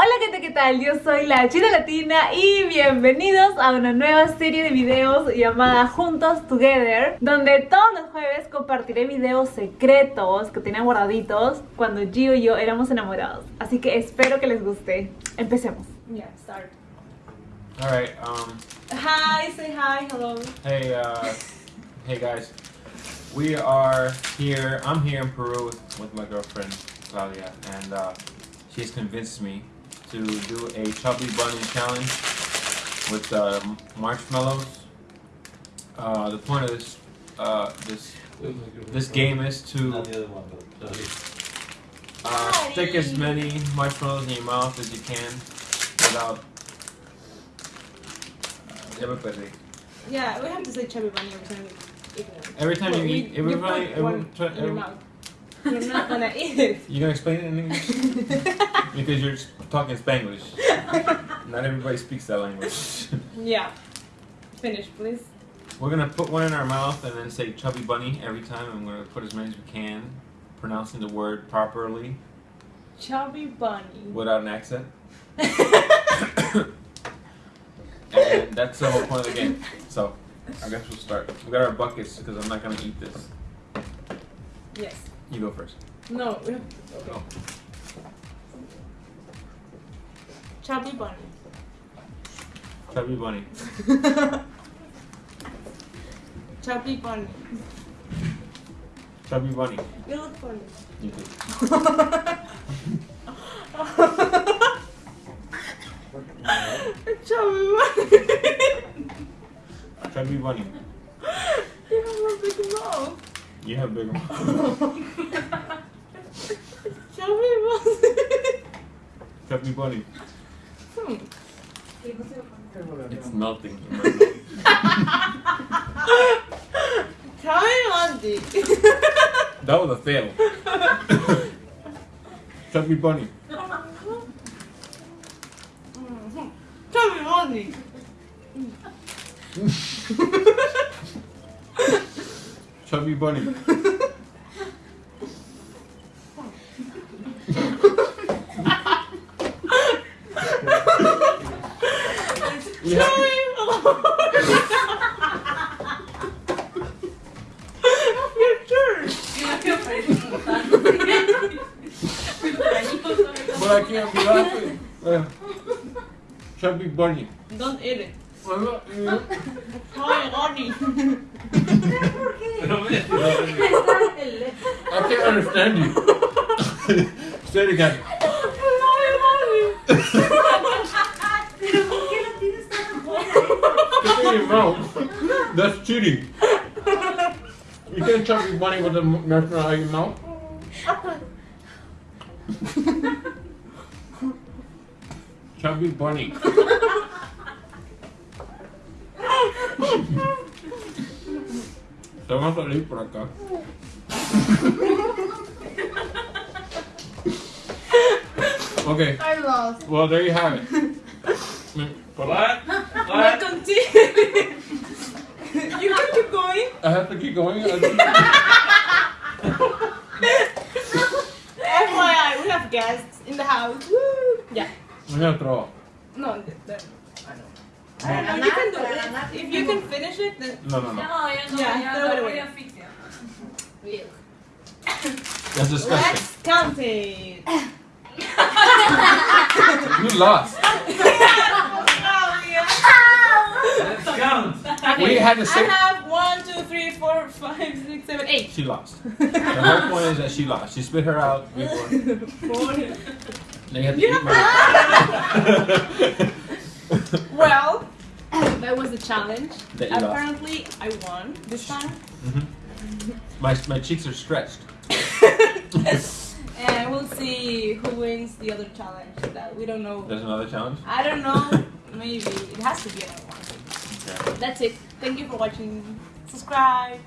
Hola gente, ¿qué tal? Yo soy la China Latina y bienvenidos a una nueva serie de videos llamada Juntos Together Donde todos los jueves compartiré videos secretos que tenía guardaditos cuando Gio y yo éramos enamorados Así que espero que les guste. Empecemos. Yeah, start. All right. Um. Hi, say hi, hello. Hey. Uh. hey guys. We are here. I'm here in Peru with, with my girlfriend Claudia, and uh, she's convinced me to do a chubby bunny challenge with uh, marshmallows. Uh, the point of this uh, this this game is to uh, stick as many marshmallows in your mouth as you can without. Uh, everybody. Yeah, we have to say chubby bunny every time we eat it. Every time you eat, every you time, put every, one try- in your every- mouth. You're not gonna eat it. you gonna explain it in English? because you're talking Spanglish. Not everybody speaks that language. Yeah. Finish, please. We're gonna put one in our mouth and then say chubby bunny every time, and we're gonna put as many as we can, pronouncing the word properly Chubby bunny. without an accent. and that's the whole point of the game. So, I guess we'll start. We got our buckets because I'm not gonna eat this. Yes. You go first. No, we have. Okay. Oh. Chubby bunny. Chubby bunny. Chubby bunny. Chubby bunny. You look funny. You do. Chubby bunny. Chubby bunny. you have a big mouth. You have big mouth. Chubby bunny. Chubby bunny. Hmm. It's melting in my mouth. Chubby bunny. That was a fail. Chubby bunny. Mhm. Chubby bunny. Chubby bunny. Yeah. Your turn. But I can't be laughing. Uh, chubby bunny. Don't eat it. Chubby bunny. I can't understand you. Say it again. Mouth. That's cheating. You can't chop your bunny with a marshmallow out of your mouth. Chubby bunny. Se va a salir por acá. Okay, I lost. well there you have it. What? But continue. you can keep going. I have to keep going. FYI, we have guests in the house. Woo. Yeah. I'm gonna throw up. No, th- th- I know. I don't know. You can do it. If you can finish it, then No, no, no. Yeah, throw it away. That's disgusting. let's count it. You lost. Let's count. We had to I have one, two, three, four, five, six, seven, eight. she lost. The whole point is that she lost. She spit her out before. Four. They had to You eat my. Well, that was the challenge. That you lost. Apparently, I won this time. Mhm. My my cheeks are stretched. And we'll see who wins the other challenge. That we don't know. There's another challenge. I don't know. Maybe it has to be another one. Okay. That's it. Thank you for watching. Subscribe.